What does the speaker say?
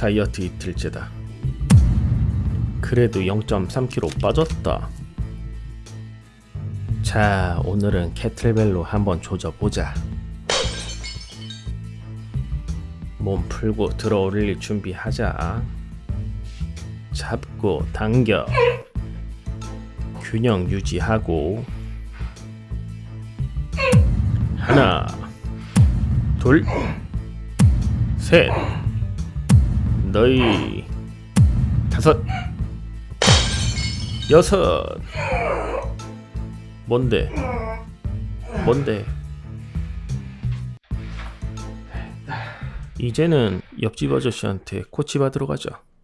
다이어트 이틀째다. 그래도 0.3kg 빠졌다. 자, 오늘은 캐틀벨로 한번 조져보자. 몸 풀고 들어 올릴 준비하자. 잡고 당겨. 균형 유지하고. 하나, 둘, 셋. 너희 다섯. 여섯. 뭔데? 뭔데? 이제는 옆집 아저씨한테 코치 받으러 가자